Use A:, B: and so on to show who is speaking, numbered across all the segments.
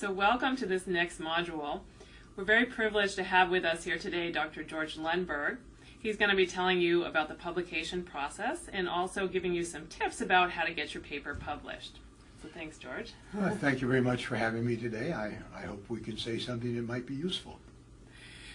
A: So welcome to this next module. We're very privileged to have with us here today Dr. George Lundberg. He's going to be telling you about the publication process and also giving you some tips about how to get your paper published. So thanks, George.
B: Well, thank you very much for having me today. I, I hope we can say something that might be useful.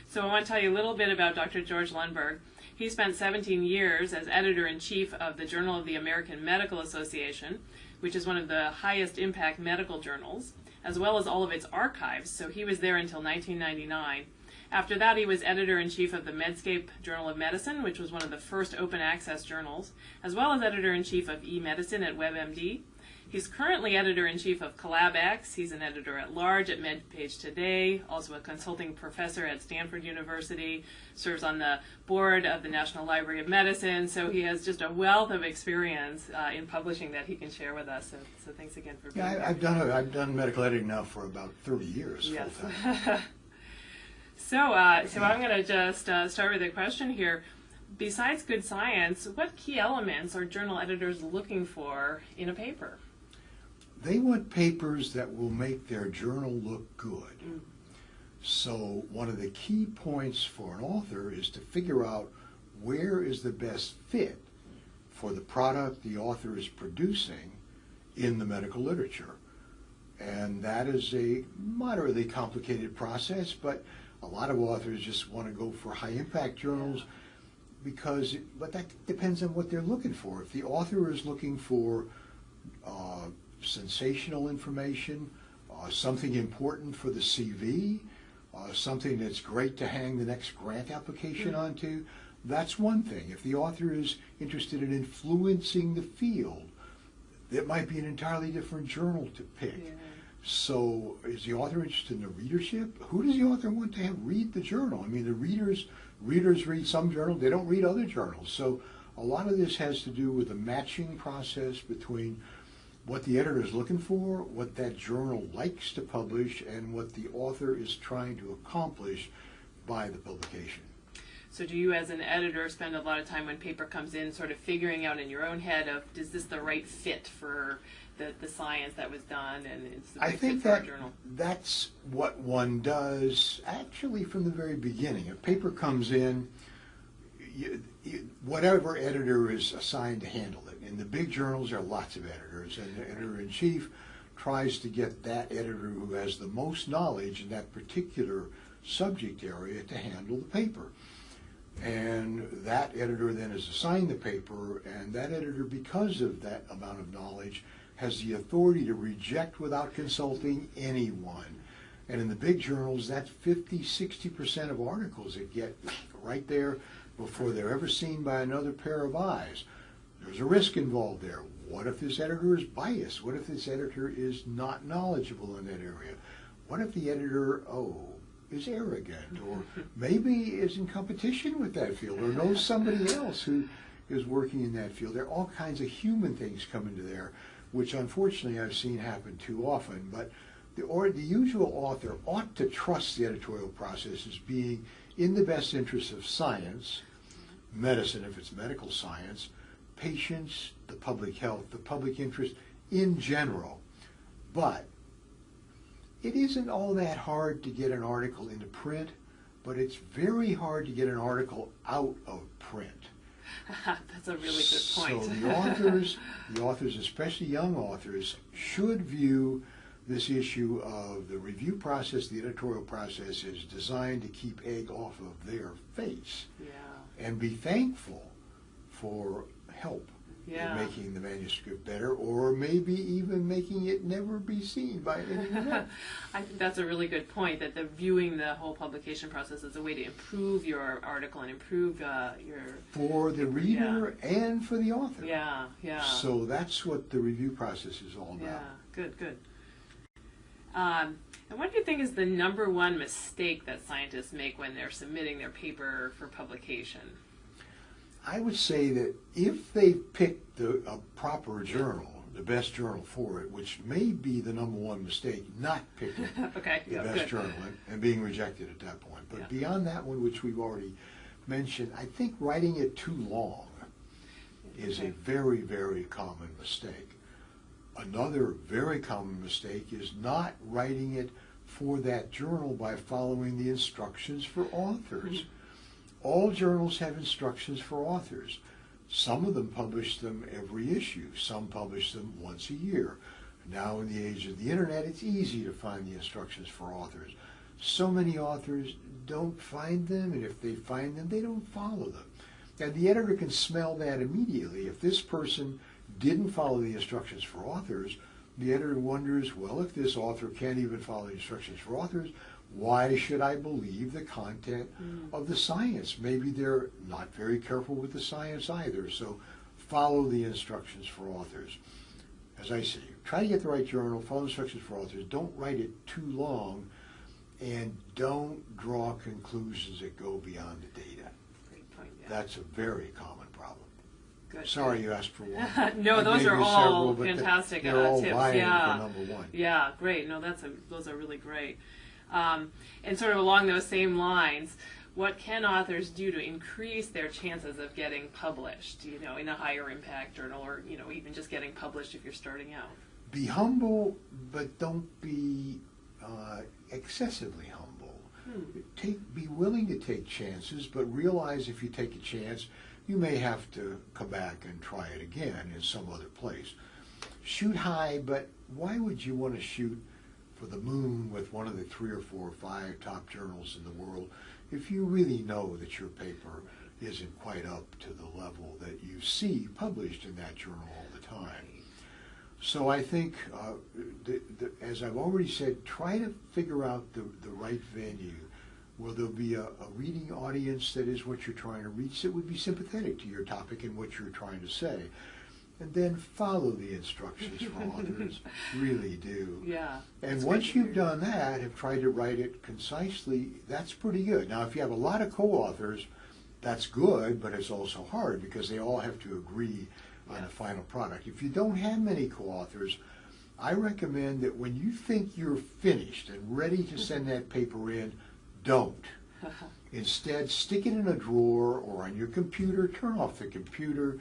A: So I want to tell you a little bit about Dr. George Lundberg. He spent 17 years as editor-in-chief of the Journal of the American Medical Association, which is one of the highest impact medical journals, as well as all of its archives. So he was there until 1999. After that, he was editor-in-chief of the Medscape Journal of Medicine, which was one of the first open access journals, as well as editor-in-chief of eMedicine at WebMD. He's currently editor-in-chief of CollabRx. He's an editor-at-large at MedPage Today, also a consulting professor at Stanford University, serves on the board of the National Library of Medicine, so he has just a wealth of experience uh, in publishing that he can share with us. So, so thanks again for being
B: Yeah,
A: here.
B: I, I've done I've done medical editing now for about 30 years
A: Yes. so, uh, so I'm going to just uh, start with a question here. Besides good science, what key elements are journal editors looking for in a paper?
B: They want papers that will make their journal look good.
A: Mm.
B: So one of the key points for an author is to figure out where is the best fit for the product the author is producing in the medical literature. And that is a moderately complicated process, but a lot of authors just want to go for high impact journals because, but that depends on what they're looking for. If the author is looking for uh, sensational information, uh, something important for the CV, uh, something that's great to hang the next grant application
A: Mhm.
B: onto, that's one thing. If the author is interested in influencing the field, it might be an entirely different journal to pick.
A: Yeah.
B: So is the author interested in the readership? Who does the author want to have read the journal? I mean, the readers readers read some journals, they don't read other journals. So a lot of this has to do with the matching process between what the editor is looking for, what that journal likes to publish, and what the author is trying to accomplish by the publication.
A: So do you as an editor spend a lot of time when paper comes in sort of figuring out in your own head of is this the right fit for the, the science that was done and it's the
B: I
A: right
B: think
A: fit for
B: that
A: journal?
B: that's what one does actually from the very beginning. A paper comes in, you, whatever editor is assigned to handle it. In the big journals, there are lots of editors, and the editor in chief tries to get that editor who has the most knowledge in that particular subject area to handle the paper. And that editor then is assigned the paper, and that editor, because of that amount of knowledge, has the authority to reject without consulting anyone. And in the big journals, that's 50, 60% of articles that get right there before they're ever seen by another pair of eyes. There's a risk involved there. What if this editor is biased? What if this editor is not knowledgeable in that area? What if the editor, oh, is arrogant or maybe is in competition with that field or knows somebody else who is working in that field? There are all kinds of human things come into there, which unfortunately I've seen happen too often. But the, or the usual author ought to trust the editorial process as being in the best interest of science, medicine if it's medical science, patients, the public health, the public interest in general. But it isn't all that hard to get an article into print, but it's very hard to get an article out of print.
A: That's a really good point.
B: So the authors, the authors, especially young authors, should view this issue of the review process, the editorial process is designed to keep egg off of their face
A: yeah.
B: and be thankful for help
A: Yeah.
B: in making the manuscript better or maybe even making it never be seen by anyone else.
A: I think that's a really good point. That the viewing the whole publication process is a way to improve your article and improve uh, your
B: For the reader and for the author.
A: yeah yeah
B: So that's what the review process is all about.
A: yeah good good. Um, and what do you think is the number one mistake that scientists make when they're submitting their paper for publication?
B: I would say that if they pick the, a proper journal, the best journal for it, which may be the number one mistake, not picking
A: okay,
B: the
A: yeah,
B: best
A: good.
B: journal and, and being rejected at that point. But
A: Yeah.
B: beyond that one, which we've already mentioned, I think writing it too long is
A: Okay.
B: a very, very common mistake. Another very common mistake is not writing it for that journal by following the instructions for authors. Mm-hmm. All journals have instructions for authors. Some of them publish them every issue. Some publish them once a year. Now in the age of the internet, it's easy to find the instructions for authors. So many authors don't find them, and if they find them, they don't follow them. And the editor can smell that immediately. If this person didn't follow the instructions for authors, the editor wonders, well, if this author can't even follow the instructions for authors, why should I believe the content
A: Mm.
B: of the science? Maybe they're not very careful with the science either. So follow the instructions for authors. As I say, try to get the right journal, follow instructions for authors. Don't write it too long, and don't draw conclusions that go beyond the data.
A: Point. Yeah.
B: That's a very common problem.
A: Good.
B: Sorry you asked for one.
A: No,
B: I
A: those are all
B: several,
A: fantastic,
B: They're
A: uh,
B: all
A: tips, yeah.
B: for number one.
A: Yeah, great. No, that's a, those are really great. Um, and sort of along those same lines, what can authors do to increase their chances of getting published? You know, in a higher impact journal, or you know, even just getting published if you're starting out.
B: Be humble, but don't be uh, excessively humble.
A: Hmm.
B: Take, be willing to take chances, but realize if you take a chance, you may have to come back and try it again in some other place. Shoot high, but why would you want to shoot for the moon with one of the three or four or five top journals in the world if you really know that your paper isn't quite up to the level that you see published in that journal all the time? So I think, uh, the, the, as I've already said, try to figure out the, the right venue where there'll be a, a reading audience that is what you're trying to reach that would be sympathetic to your topic and what you're trying to say. And then follow the instructions from authors. Really do.
A: Yeah.
B: And once you've
A: hear.
B: done that, have tried to write it concisely, that's pretty good. Now, if you have a lot of co-authors, that's good, but it's also hard because they all have to agree on
A: Yeah.
B: the final product. If you don't have many co-authors, I recommend that when you think you're finished and ready to send that paper in, don't. Instead, stick it in a drawer or on your computer, turn off the computer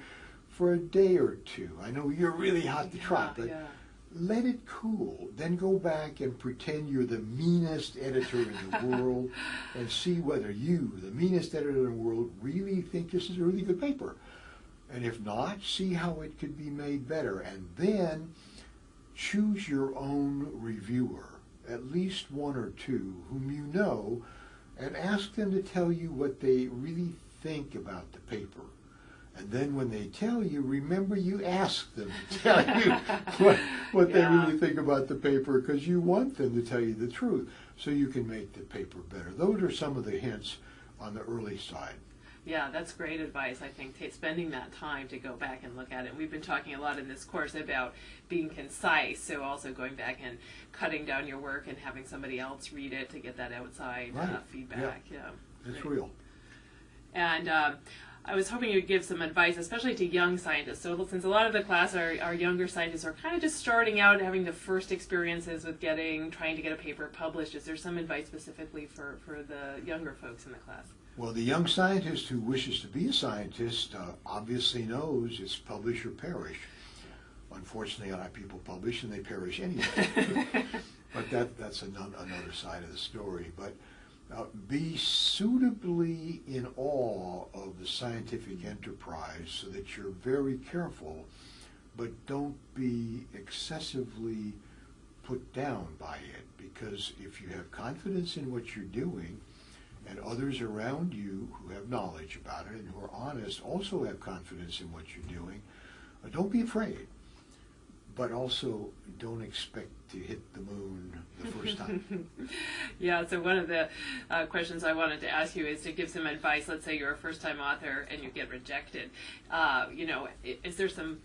B: for a day or two. I know you're really hot to trot,
A: yeah,
B: but
A: yeah.
B: let it cool. Then go back and pretend you're the meanest editor in the world and see whether you, the meanest editor in the world, really think this is a really good paper. And if not, see how it could be made better. And then choose your own reviewer, at least one or two, whom you know, and ask them to tell you what they really think about the paper. And then when they tell you, remember you asked them to tell you what, what they really think about the paper because you want them to tell you the truth so you can make the paper better. Those are some of the hints on the early side.
A: Yeah, that's great advice. I think spending that time to go back and look at it. We've been talking a lot in this course about being concise, so also going back and cutting down your work and having somebody else read it to get that outside uh, feedback. Yeah,
B: It's
A: Great.
B: real.
A: And um, I was hoping you'd give some advice, especially to young scientists. So since a lot of the class are, are younger scientists are kind of just starting out, having the first experiences with getting, trying to get a paper published, is there some advice specifically for, for the younger folks in the class?
B: Well, the young scientist who wishes to be a scientist uh, obviously knows it's publish or perish. Unfortunately, a lot of people publish and they perish anyway. but that, that's another, another side of the story. But uh, be suitably in awe of the scientific enterprise so that you're very careful, but don't be excessively put down by it. Because if you have confidence in what you're doing, and others around you who have knowledge about it and who are honest also have confidence in what you're doing, uh, don't be afraid. But also don't expect to hit the moon the first time.
A: yeah, so one of the uh, questions I wanted to ask you is to give some advice. Let's say you're a first time author and you get rejected. Uh, you know, is there some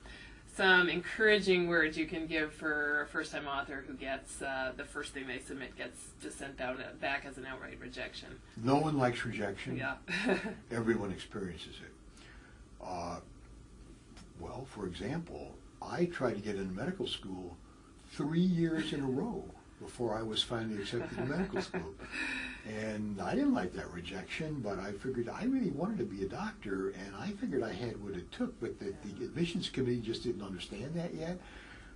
A: some encouraging words you can give for a first time author who gets uh, the first thing they submit gets just sent down back as an outright rejection?
B: no one likes rejection.
A: Yeah.
B: Everyone experiences it. Uh, well, for example, I tried to get into medical school three years in a row before I was finally accepted to medical school. And I didn't like that rejection, but I figured I really wanted to be a doctor, and I figured I had what it took, but the, the admissions committee just didn't understand that yet.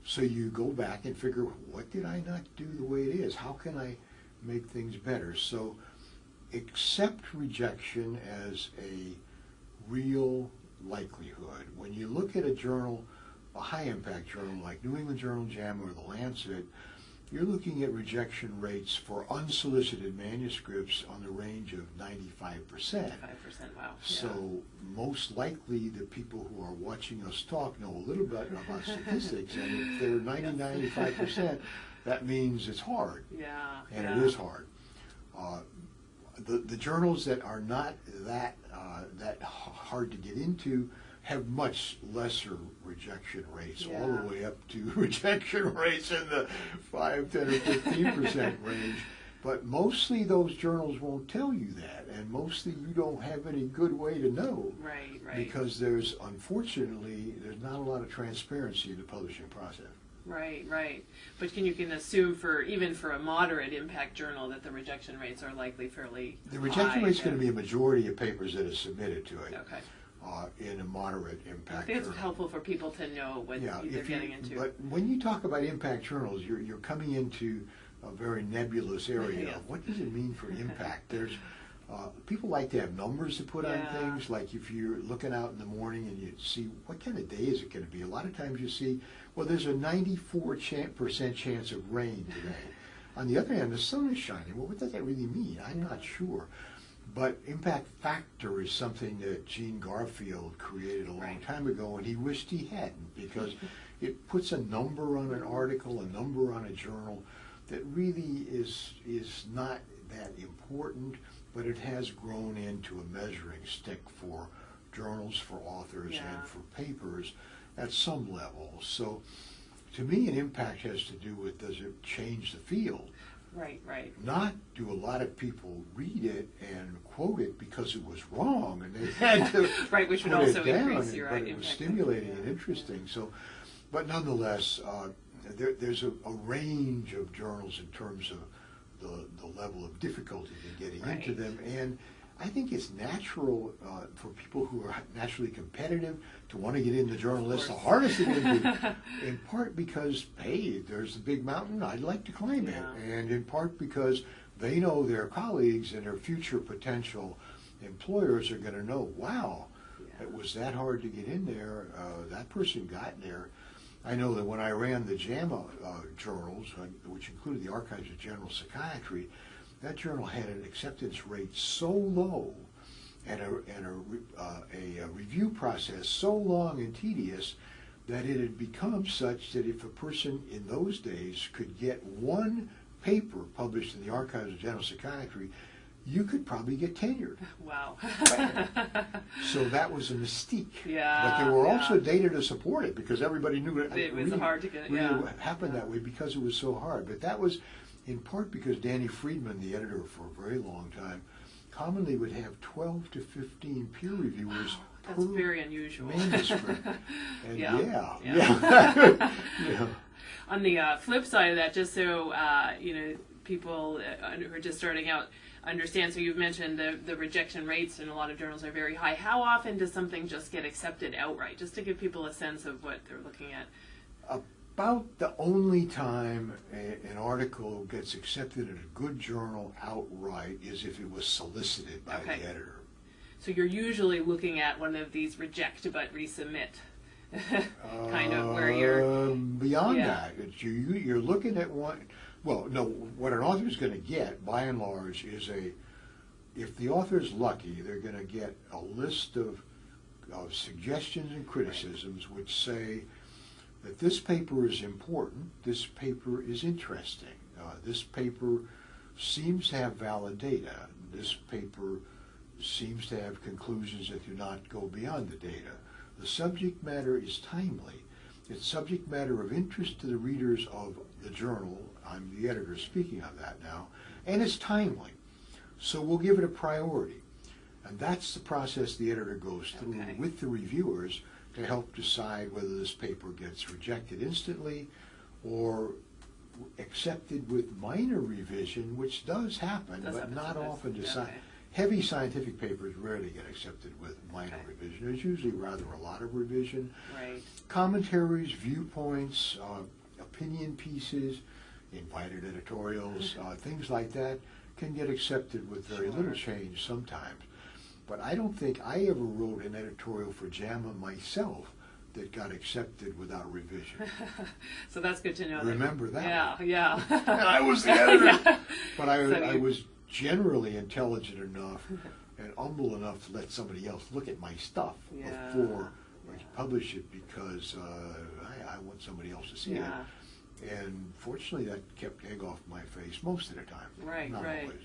B: So you go back and figure, what did I not do the way it is? How can I make things better? So accept rejection as a real likelihood. When you look at a journal, a high impact journal like New England Journal JAMA or the Lancet, you're looking at rejection rates for unsolicited manuscripts on the range of 95%.
A: Five percent. Wow.
B: So most likely the people who are watching us talk know a little bit about statistics, and if they're 90, 95 percent, that means it's hard,
A: Yeah.
B: and
A: yeah.
B: it is hard. Uh, the the journals that are not that uh, that hard to get into have much lesser rejection rates, all the way up to rejection rates in the five, 10, or fifteen percent range. But mostly those journals won't tell you that, and mostly you don't have any good way to know.
A: Right. Right.
B: Because there's, unfortunately, there's not a lot of transparency in the publishing process.
A: Right, right. But can you can assume for even for a moderate impact journal that the rejection rates are likely fairly
B: The rejection rate's going to be a majority of papers that are submitted to it
A: Okay.
B: Uh, in a moderate
A: I
B: impact
A: think it's
B: journal.
A: helpful for people to know what
B: Yeah,
A: they're
B: if you,
A: getting into.
B: but when you talk about impact journals, you're, you're coming into a very nebulous area.
A: Yes.
B: of What does it mean for impact? There's, uh, people like to have numbers to put on things, like if you're looking out in the morning and you see, what kind of day is it gonna be? A lot of times you see, well, there's a ninety-four percent chance of rain today. On the other hand, the sun is shining. Well, what does that really mean? I'm not sure. But impact factor is something that Gene Garfield created a long
A: Right.
B: time ago, and he wished he hadn't because it puts a number on an article, a number on a journal that really is is not that important, but it has grown into a measuring stick for journals, for authors,
A: Yeah.
B: and for papers at some level. So, to me, an impact has to do with does it change the field?
A: Right, right.
B: not do a lot of people read it and quote it because it was wrong and they had to
A: Right, which would also increase
B: and-
A: your
B: but it was stimulating and interesting. So, but nonetheless, uh, there, there's a, a range of journals in terms of the, the level of difficulty in getting into them, and I think it's natural uh, for people who are naturally competitive to want to get into the journal. That's the hardest thing to do, in part because, hey, there's the big mountain, I'd like to climb
A: Yeah.
B: it, and in part because they know their colleagues and their future potential employers are going to know, wow,
A: Yeah.
B: it was that hard to get in there. Uh, that person got there. I know that when I ran the JAMA uh, journals, uh, which included the Archives of General Psychiatry, that journal had an acceptance rate so low and a, and a, uh, a, review process so long and tedious that it had become such that if a person in those days could get one paper published in the Archives of General Psychiatry, you could probably get tenured.
A: Wow.
B: So that was a mystique.
A: Yeah,
B: But there were
A: yeah.
B: also data to support it because everybody knew it.
A: It was
B: really-
A: hard to get-
B: really
A: yeah.
B: happened that way because it was so hard. But that was in part because Danny Freedman, the editor for a very long time, commonly would have 12 to 15 peer reviewers
A: That's
B: per
A: very unusual.
B: manuscript. And Yeah,
A: yeah,
B: yeah. yeah.
A: On the uh, flip side of that, just so uh, you know, people uh, who are just starting out understand. So you've mentioned the the rejection rates in a lot of journals are very high. How often does something just get accepted outright? Just to give people a sense of what they're looking at.
B: About the only time a, an article gets accepted in a good journal outright is if it was solicited by
A: Okay.
B: the editor.
A: So you're usually looking at one of these reject but resubmit kind of where you're
B: Um, beyond
A: Yeah.
B: that, it's you, you- you're looking at one. Well, no, what an author is going to get, by and large, is a. If the author is lucky, they're going to get a list of of suggestions and criticisms which say that this paper is important, this paper is interesting, uh, this paper seems to have valid data, this paper seems to have conclusions that do not go beyond the data. The subject matter is timely. It's subject matter of interest to the readers of the journal. I'm the editor speaking of that now. And it's timely. So we'll give it a priority. And that's the process the editor goes through
A: Okay.
B: with the reviewers to help decide whether this paper gets rejected instantly or accepted with minor revision, which does happen,
A: Does
B: but
A: happen
B: not
A: sometimes.
B: often.
A: Yeah,
B: Decide.
A: okay.
B: heavy scientific papers rarely get accepted with minor
A: Okay.
B: revision. There's usually rather a lot of revision.
A: Right.
B: Commentaries, viewpoints, uh, opinion pieces, invited editorials, uh, things like that can get accepted with very little change sometimes. But I don't think I ever wrote an editorial for JAMA myself that got accepted without revision.
A: so that's good to know. that-
B: Remember that.
A: Yeah, yeah.
B: And I was the editor.
A: Yeah.
B: But I,
A: So
B: I was generally intelligent enough and humble enough to let somebody else look at my stuff
A: Yeah.
B: before I publish it because uh, I, I want somebody else to see
A: Yeah.
B: it. And fortunately, that kept egg off my face most of the time.
A: Right,
B: Not
A: right.
B: always.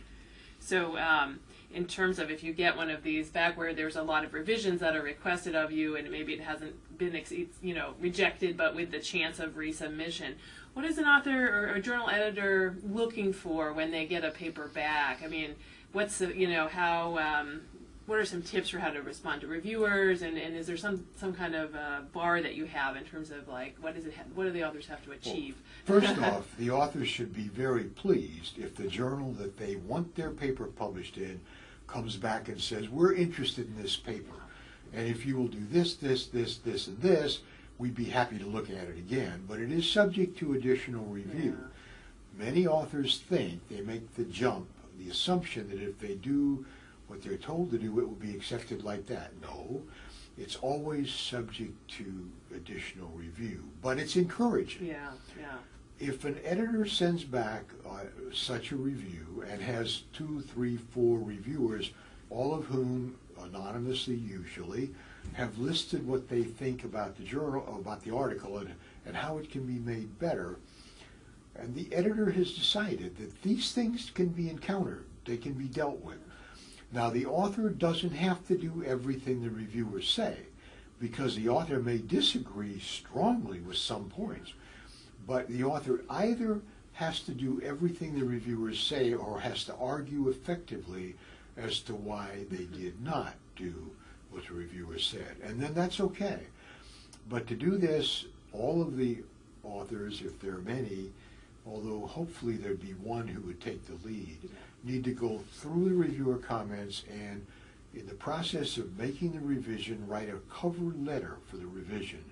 A: So, um, in terms of if you get one of these back where there's a lot of revisions that are requested of you, and maybe it hasn't been, you know, rejected, but with the chance of resubmission, what is an author or a journal editor looking for when they get a paper back? I mean, what's the, you know, how, um, what are some tips for how to respond to reviewers, and, and is there some some kind of uh, bar that you have in terms of like what is it, ha- what do the authors have to achieve?
B: First off, the authors should be very pleased if the journal that they want their paper published in comes back and says, we're interested in this paper. And if you will do this, this, this, this, and this, we'd be happy to look at it again. But it is subject to additional review. Many authors think, they make the jump, the assumption that if they do what they're told to do, it will be accepted like that. No, it's always subject to additional review, but it's encouraging
A: Yeah, yeah,
B: if an editor sends back uh, such a review and has two, three, four reviewers, all of whom anonymously usually have listed what they think about the journal, about the article, and, and how it can be made better, and the editor has decided that these things can be encountered, they can be dealt with. Now, the author doesn't have to do everything the reviewers say, because the author may disagree strongly with some points. But the author either has to do everything the reviewers say or has to argue effectively as to why they did not do what the reviewers said. And then that's okay. But to do this, all of the authors, if there are many, although hopefully there'd be one who would take the lead, need to go through the reviewer comments and in the process of making the revision, write a cover letter for the revision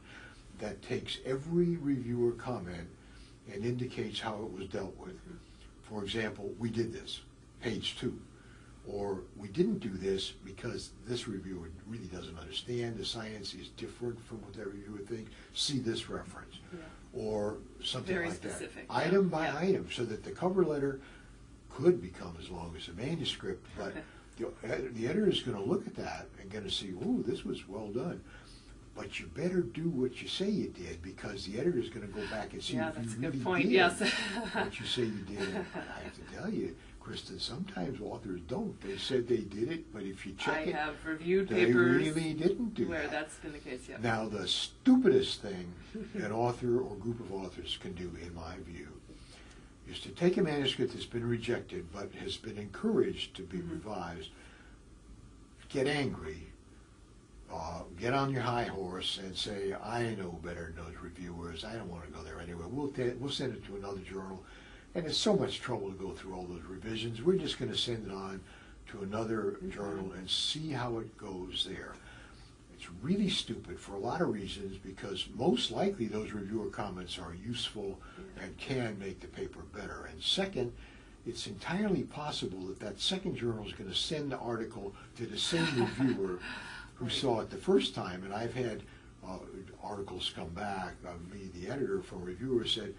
B: that takes every reviewer comment and indicates how it was dealt with. For example, we did this, page two. Or we didn't do this because this reviewer really doesn't understand, the science is different from what that reviewer thinks, see this reference.
A: Yeah.
B: Or something
A: Very
B: like that.
A: yeah,
B: Item by
A: yeah.
B: item, so that the cover letter could become as long as a manuscript, but the, the editor is gonna look at that and gonna see, ooh, this was well done. But you better do what you say you did, because the editor is gonna go back and see
A: Yeah,
B: if
A: that's a
B: you
A: good
B: really
A: point,
B: did
A: yes.
B: what you say you did. I have to tell you, Kristen, sometimes authors don't. They said they did it, but if you
A: I
B: check it,
A: have reviewed
B: they
A: papers
B: really didn't do
A: where
B: that.
A: that's been the case. Yeah.
B: Now, the stupidest thing an author or group of authors can do, in my view, is to take a manuscript that's been rejected but has been encouraged to be
A: Mhm.
B: revised, get angry, uh, get on your high horse and say, I know better than those reviewers. I don't want to go there anyway. We'll, we'll send it to another journal. And it's so much trouble to go through all those revisions. We're just going to send it on to another
A: Mhm.
B: journal and see how it goes there. It's really stupid for a lot of reasons because most likely those reviewer comments are useful and can make the paper better. And second, it's entirely possible that that second journal is going to send the article to the same reviewer who saw it the first time. And I've had uh, articles come back of me, the editor, from reviewers said,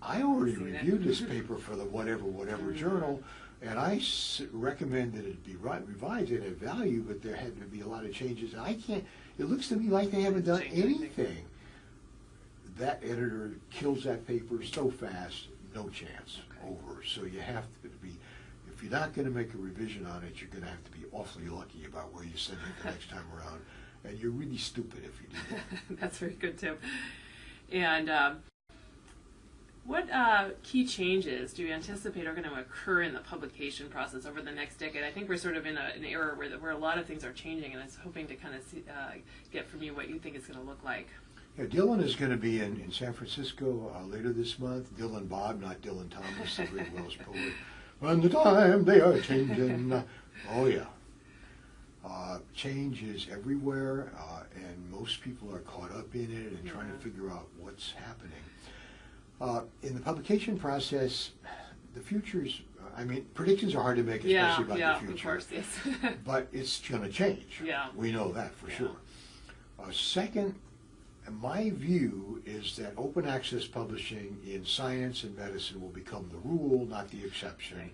B: I already reviewed this paper for the whatever, whatever journal, and I s- that it be revised at a value, but there had to be a lot of changes. I can't, it looks to me like they haven't done
A: anything.
B: That editor kills that paper so fast, no chance,
A: Okay.
B: over. So you have to be, if you're not gonna make a revision on it, you're gonna have to be awfully lucky about where you send it the next time around. And you're really stupid if you do that.
A: That's very good too. And um, what uh, key changes do you anticipate are going to occur in the publication process over the next decade? I think we're sort of in a, an era where, where a lot of things are changing, and I was hoping to kind of see, uh, get from you what you think it's going to look like.
B: Yeah, Dylan is going to be in, in San Francisco uh, later this month. Dylan Bob, not Dylan Thomas, the great Welsh poet. And the time they are changing, Oh, yeah. Uh, change is everywhere, uh, and most people are caught up in it and trying to figure out what's happening. Uh, in the publication process, the future's, I mean, predictions are hard to make,
A: yeah,
B: especially about
A: yeah,
B: the
A: of
B: future.
A: course, yes.
B: But it's going to change.
A: Yeah.
B: We know that for
A: Yeah.
B: sure. Uh, second, my view is that open access publishing in science and medicine will become the rule, not the exception.
A: Right.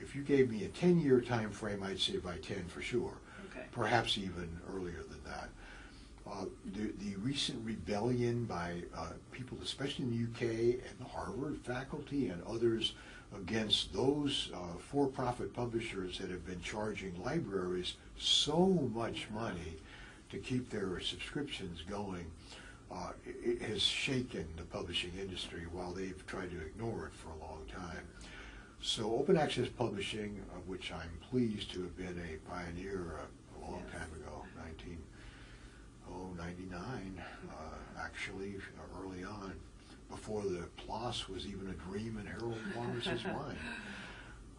B: If you gave me a 10 year time frame, I'd say by 10 for sure,
A: okay.
B: perhaps even earlier than that. Uh, the, the recent rebellion by uh, people, especially in the UK and the Harvard faculty and others, against those uh, for profit publishers that have been charging libraries so much money to keep their subscriptions going. Uh, it, has shaken the publishing industry while they've tried to ignore it for a long time. So open access publishing, of which I'm pleased to have been a pioneer a, a long time ago, 19, oh, 99, uh, actually, uh, early on, before the PLOS was even a dream in Harold Lawrence's mind.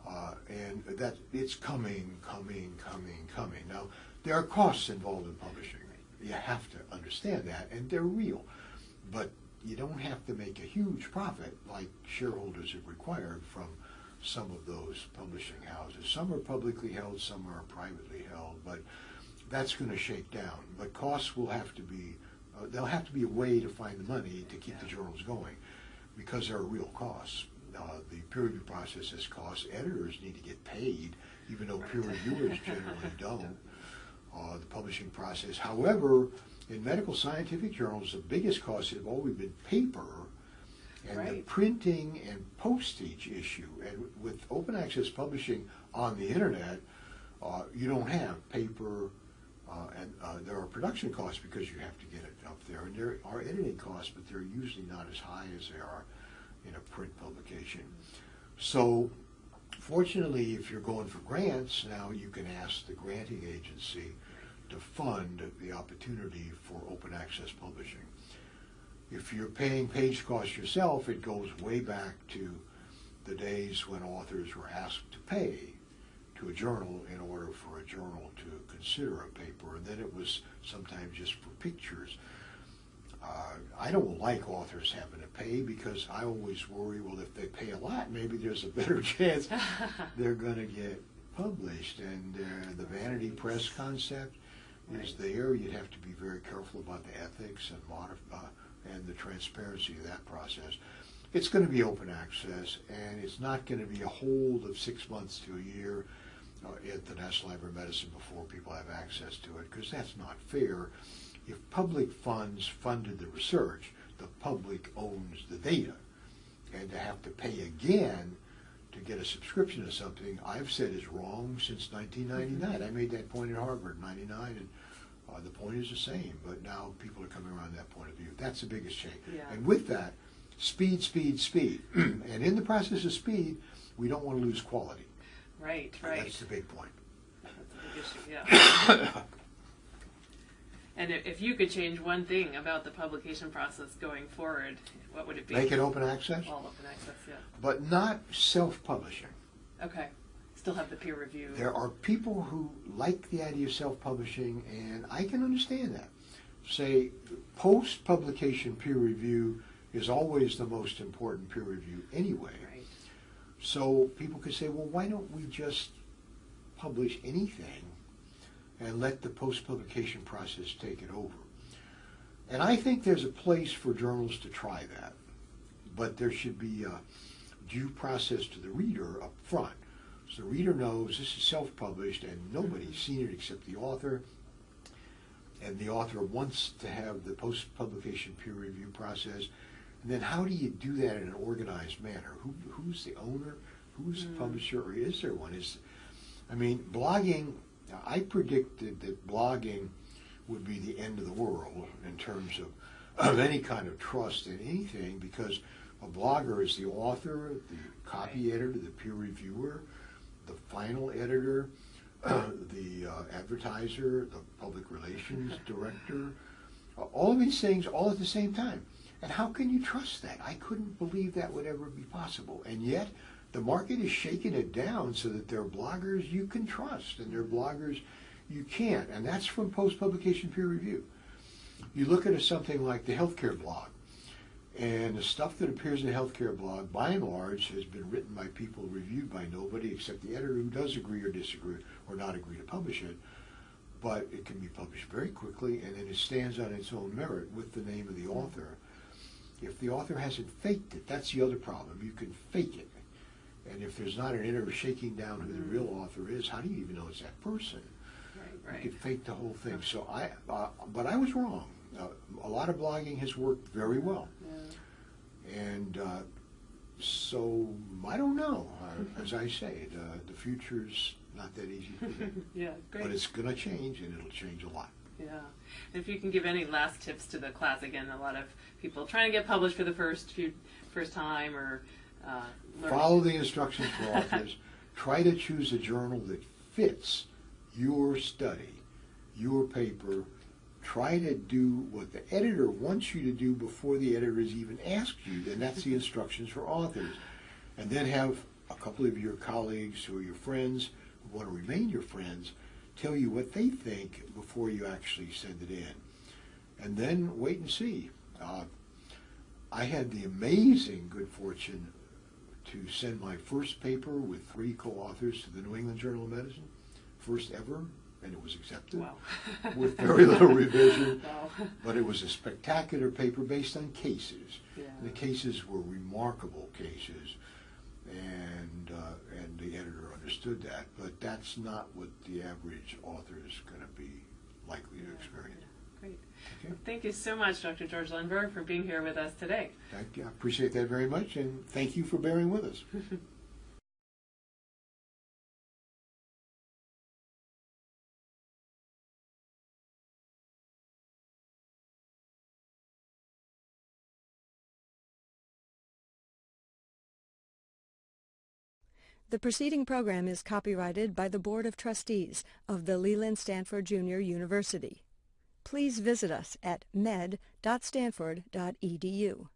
B: Uh, and that it's coming, coming, coming, coming. Now, there are costs involved in publishing. You have to understand that, and they're real. But you don't have to make a huge profit like shareholders have required from some of those publishing houses. Some are publicly held, some are privately held, but that's going to shake down. But costs will have to be, uh, there'll have to be a way to find the money to keep the journals going because there are real costs. Uh, the peer review process has costs. Editors need to get paid, even though peer reviewers generally don't. Uh, the publishing process. However, in medical scientific journals, the biggest costs have always been paper and the printing and postage issue. And with open access publishing on the internet, uh, you don't have paper, and uh, there are production costs because you have to get it up there, and there are editing costs, but they're usually not as high as they are in a print publication. So, fortunately, if you're going for grants, now you can ask the granting agency to fund the opportunity for open access publishing. If you're paying page costs yourself, it goes way back to the days when authors were asked to pay to a journal in order for a journal to consider a paper, and then it was sometimes just for pictures. Uh, I don't like authors having to pay because I always worry, well, if they pay a lot, maybe there's a better chance they're going to get published. And uh, the vanity press concept is there. You'd have to be very careful about the ethics and modif- uh, and the transparency of that process. It's going to be open access, and it's not going to be a hold of six months to a year at the National Library of Medicine before people have access to it, because that's not fair. If public funds funded the research, the public owns the data. And to have to pay again to get a subscription to something, I've said is wrong since 1999. I made that point at Harvard in 99, and uh, the point is the same, but now people are coming around that point of view. That's the biggest change.
A: Yeah.
B: And with that, speed, speed, speed. and in the process of speed, we don't want to lose quality.
A: Right, right.
B: That's the big point.
A: That's big issue, yeah. and if, if you could change one thing about the publication process going forward, what would it be?
B: Make it open access,
A: All open access, yeah.
B: but not self-publishing.
A: Okay. Still have the peer review.
B: There are people who like the idea of self-publishing, and I can understand that. Say, post-publication peer review is always the most important peer review anyway. So people could say, well, why don't we just publish anything and let the post-publication process take it over? And I think there's a place for journals to try that, but there should be a due process to the reader up front. So the reader knows this is self-published and nobody's seen it except the author. And the author wants to have the post-publication peer review process. And then how do you do that in an organized manner? Who, who's the owner? Who's the
A: Mm.
B: publisher? Or is there one? Is, I mean, blogging, I predicted that blogging would be the end of the world in terms of, of any kind of trust in anything because a blogger is the author, the copy editor, the peer reviewer, the final editor, the uh, advertiser, the public relations director, uh, all of these things all at the same time. And how can you trust that? I couldn't believe that would ever be possible. And yet, the market is shaking it down so that there are bloggers you can trust and there are bloggers you can't, and that's from post-publication peer review. You look at something like the healthcare blog, and the stuff that appears in the healthcare blog, by and large, has been written by people reviewed by nobody except the editor who does agree or disagree or not agree to publish it. But it can be published very quickly, and then it stands on its own merit with the name of the author. If the author hasn't faked it, that's the other problem. You can fake it. And if there's not an editor shaking down who the real author is, how do you even know it's that person?
A: Right, right.
B: You can fake the whole thing. So I, uh, but I was wrong. Uh, a lot of blogging has worked very well,
A: Yeah.
B: and uh, so I don't know. Uh, as I say, the the future's not that easy,
A: yeah, great.
B: but it's going to change, and it'll change a lot.
A: Yeah. If you can give any last tips to the class, again, a lot of people trying to get published for the first few, first time or uh.
B: Follow the instructions for authors. Try to choose a journal that fits your study, your paper. Try to do what the editor wants you to do before the editor has even asked you, and that's the instructions for authors. And then have a couple of your colleagues or your friends who want to remain your friends tell you what they think before you actually send it in. And then wait and see. Uh, I had the amazing good fortune to send my first paper with three co-authors to the New England Journal of Medicine, first ever, and it was accepted
A: Wow.
B: with very little revision.
A: Wow.
B: But it was a spectacular paper based on cases.
A: Yeah.
B: The cases were remarkable cases, and uh, and the editor understood that. But that's not what the average author is going to be likely to experience.
A: Great.
B: Okay.
A: Thank you so much, Dr. George Lundberg, for being here with us today.
B: Thank you. I appreciate that very much, and thank you for bearing with us.
C: The preceding program is copyrighted by the Board of Trustees of the Leland Stanford Junior University. Please visit us at med.stanford.edu.